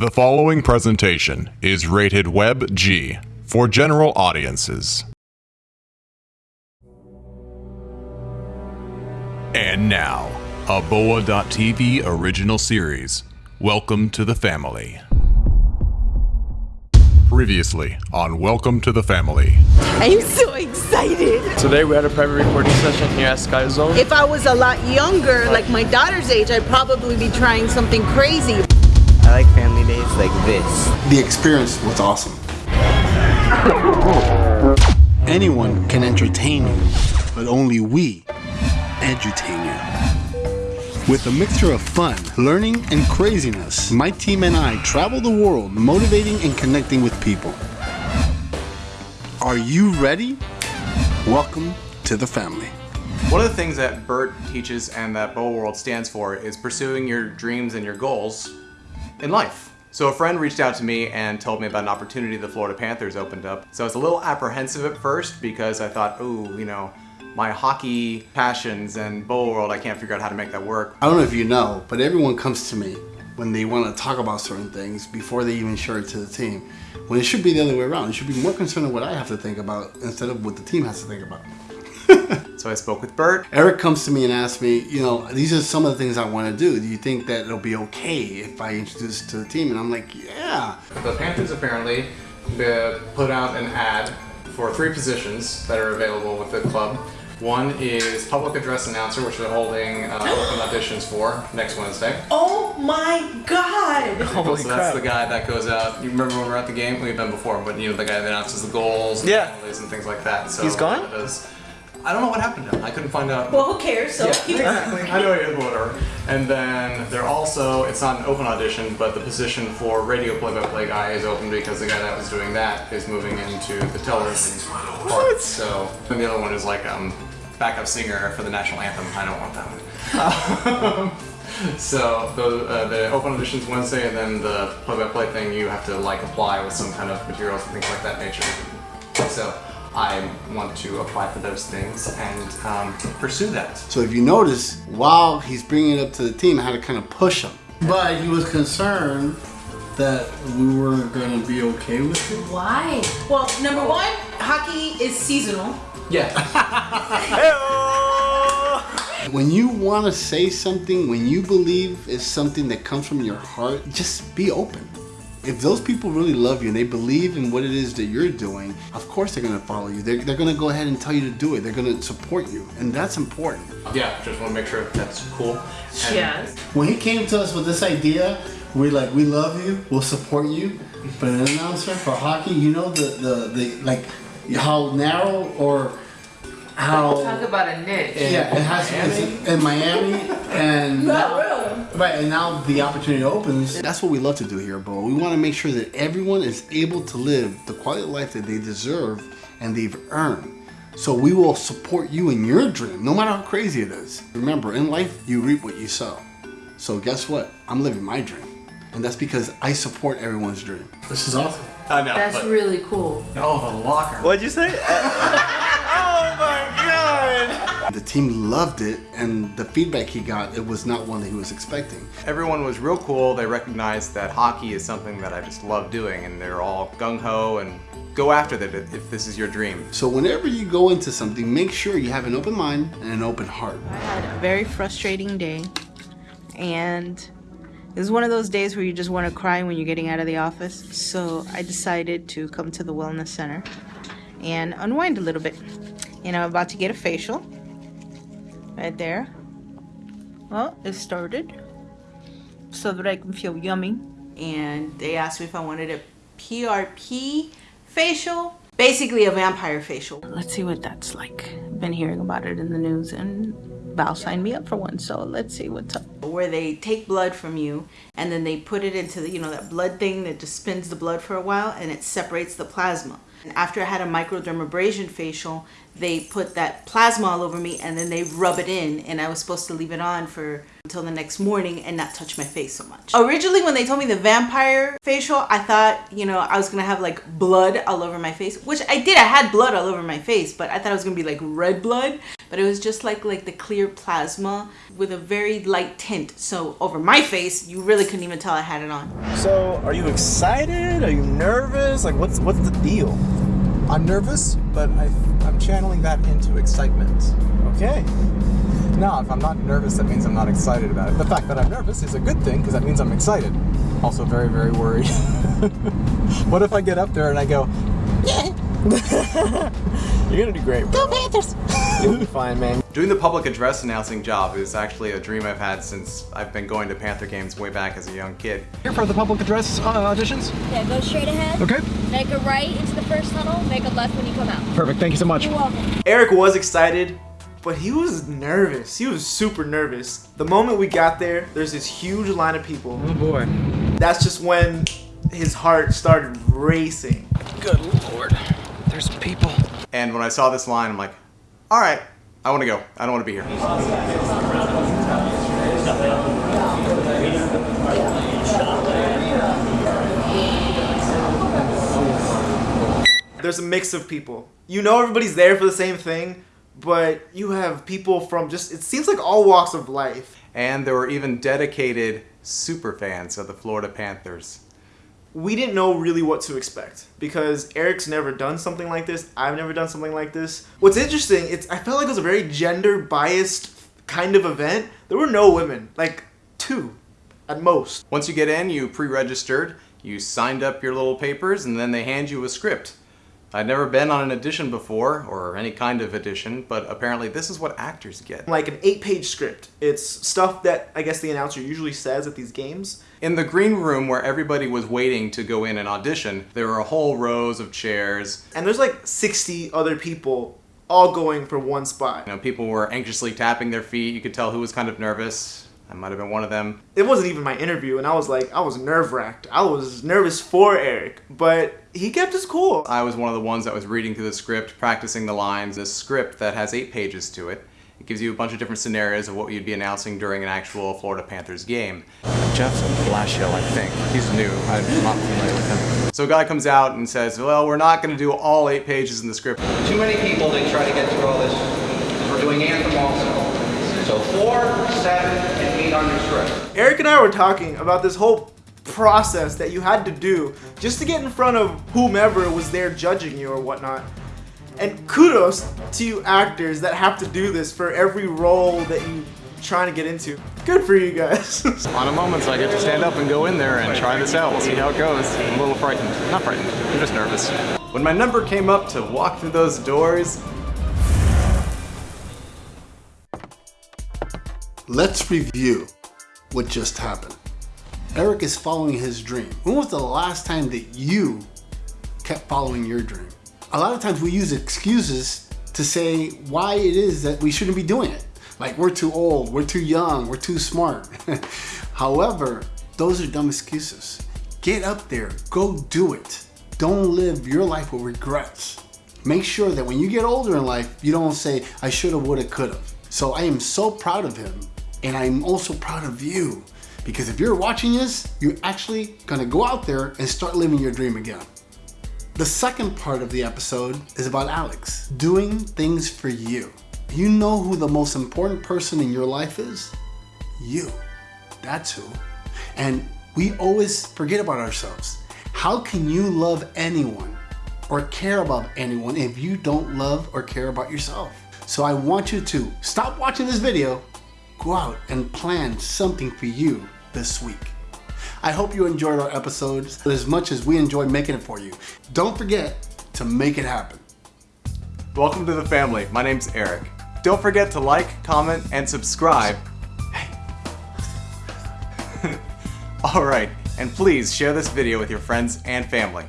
The following presentation is rated Web G for general audiences. And now, a Boa.tv original series. Welcome to the family. Previously on Welcome to the Family. I'm so excited. Today we had a private recording session here at Sky Zone. If I was a lot younger, like my daughter's age, I'd probably be trying something crazy. Like this. The experience was awesome. Anyone can entertain you, but only we entertain you. With a mixture of fun, learning, and craziness, my team and I travel the world motivating and connecting with people. Are you ready? Welcome to the family. One of the things that Bert teaches and that Boa World stands for is pursuing your dreams and your goals in life. So a friend reached out to me and told me about an opportunity the Florida Panthers opened up. So I was a little apprehensive at first because I thought, oh, you know, my hockey passions and Boa World, I can't figure out how to make that work. I don't know if you know, but everyone comes to me when they want to talk about certain things before they even share it to the team. When it should be the other way around. It should be more concerned with what I have to think about instead of what the team has to think about. So I spoke with Bert. Eric comes to me and asks me, you know, these are some of the things I want to do. Do you think that it'll be okay if I introduce it to the team? And I'm like, yeah. The Panthers apparently uh, put out an ad for three positions that are available with the club. One is public address announcer, which they're holding uh, open auditions for next Wednesday. Oh my god! Holy so that's the guy that goes out. You remember when we were at the game? We've been before, but you know the guy that announces the goals, and Yeah. and things like that. So He's gone? that is- I don't know what happened to him. I couldn't find out. Well, who cares? So yeah, exactly. I know he is, but whatever. And then they're also, it's not an open audition, but the position for radio play-by-play guy is open because the guy that was doing that is moving into the television part. So, and the other one is like um, backup singer for the national anthem. I don't want that one. so the uh, the open auditions Wednesday, and then the play-by-play thing you have to like apply with some kind of materials and things like that nature. So. I want to apply for those things and um, pursue that. So if you notice, while he's bringing it up to the team, I had to kind of push him. But he was concerned that we weren't going to be okay with it. Why? Well, number one, hockey is seasonal. Yeah. When you want to say something, when you believe is something that comes from your heart, just be open. If those people really love you and they believe in what it is that you're doing, of course they're going to follow you. They're, they're going to go ahead and tell you to do it. They're going to support you. And that's important. Yeah, just want to make sure that's cool. And Yes. When he came to us with this idea, we're like, we love you, we'll support you. But an announcer for hockey, you know the the, the like how narrow or how Talk about a niche. yeah it has it's in Miami and Not really. Right and now the opportunity opens. That's what we love to do here, bro. We want to make sure that everyone is able to live the quality of life that they deserve and they've earned. So we will support you in your dream, no matter how crazy it is. Remember, in life, you reap what you sow. So guess what? I'm living my dream. And that's because I support everyone's dream. This is awesome. I know. That's but, really cool. oh, the locker. What'd you say? team loved it, and the feedback he got, it was not one that he was expecting. Everyone was real cool. They recognized that hockey is something that I just love doing, and they're all gung ho and go after it if this is your dream. So whenever you go into something, make sure you have an open mind and an open heart. I had a very frustrating day, and it was one of those days where you just want to cry when you're getting out of the office. So I decided to come to the wellness center and unwind a little bit. And I'm about to get a facial right there. Well, it started so that I can feel yummy. And they asked me if I wanted a PRP facial. Basically, a vampire facial. Let's see what that's like. Been hearing about it in the news, and Val signed me up for one, so let's see what's up. Where they take blood from you and then they put it into the, you know, that blood thing that just spins the blood for a while and it separates the plasma. After I had a microdermabrasion facial, they put that plasma all over me and then they rub it in and I was supposed to leave it on for until the next morning and not touch my face so much. Originally when they told me the vampire facial, I thought, you know, I was gonna have like blood all over my face, which I did. I had blood all over my face, but I thought it was gonna be like red blood but it was just like like the clear plasma with a very light tint. So over my face, you really couldn't even tell I had it on. So, are you excited? Are you nervous? Like, what's what's the deal? I'm nervous, but I, I'm channeling that into excitement. Okay. Now, if I'm not nervous, that means I'm not excited about it. The fact that I'm nervous is a good thing because that means I'm excited. Also, very, very worried. what if I get up there and I go, You're gonna do great, bro. Go Panthers! You'll be fine, man. Doing the public address announcing job is actually a dream I've had since I've been going to Panther games way back as a young kid. Here for the public address uh, auditions? Yeah, go straight ahead. Okay. Make a right into the first tunnel, make a left when you come out. Perfect, thank you so much. You're welcome. Eric was excited, but he was nervous. He was super nervous. The moment we got there, there's this huge line of people. Oh boy. That's just when his heart started racing. Good lord. There's people. And when I saw this line, I'm like, all right, I want to go. I don't want to be here. There's a mix of people. You know everybody's there for the same thing, but you have people from just, it seems like all walks of life. And there were even dedicated super fans of the Florida Panthers. We didn't know really what to expect because Eric's never done something like this. I've never done something like this. What's interesting, it's I felt like it was a very gender biased kind of event. There were no women, like two at most. Once you get in, you pre-registered, you signed up your little papers, and then they hand you a script. I'd never been on an audition before, or any kind of audition, but apparently this is what actors get. Like an eight-page script. It's stuff that I guess the announcer usually says at these games. In the green room where everybody was waiting to go in and audition, there were whole rows of chairs. And there's like 60 other people all going for one spot. You know, people were anxiously tapping their feet. You could tell who was kind of nervous. I might have been one of them. It wasn't even my interview, and I was like, I was nerve wracked. I was nervous for Eric, but he kept his cool. I was one of the ones that was reading through the script, practicing the lines. This script that has eight pages to it. It gives you a bunch of different scenarios of what you'd be announcing during an actual Florida Panthers game. Jeff Blashill, I think. He's new. I'm not familiar with him. So a guy comes out and says, well, we're not going to do all eight pages in the script. Too many people to try to get through all this. We're doing anthem also. So four, seven, and eight on your script. Eric and I were talking about this whole process that you had to do just to get in front of whomever was there judging you or whatnot. And kudos to you actors that have to do this for every role that you trying to get into. Good for you guys. On a moment, I get to stand up and go in there and try this out. We'll see how it goes. I'm a little frightened. Not frightened. I'm just nervous. When my number came up to walk through those doors, Let's review what just happened. Eric is following his dream. When was the last time that you kept following your dream? A lot of times we use excuses to say why it is that we shouldn't be doing it. Like we're too old, we're too young, we're too smart. However, those are dumb excuses. Get up there, go do it. Don't live your life with regrets. Make sure that when you get older in life, you don't say, I shoulda, woulda, coulda. So I am so proud of him, and I'm also proud of you. Because if you're watching this, you're actually gonna go out there and start living your dream again. The second part of the episode is about Alex, doing things for you. You know who the most important person in your life is? You. That's who. And we always forget about ourselves. How can you love anyone or care about anyone if you don't love or care about yourself? So I want you to stop watching this video, go out and plan something for you this week. I hope you enjoyed our episodes as much as we enjoy making it for you. Don't forget to make it happen. welcome to the family. My name's Eric. Don't forget to like, comment, and subscribe. Alright, and please share this video with your friends and family.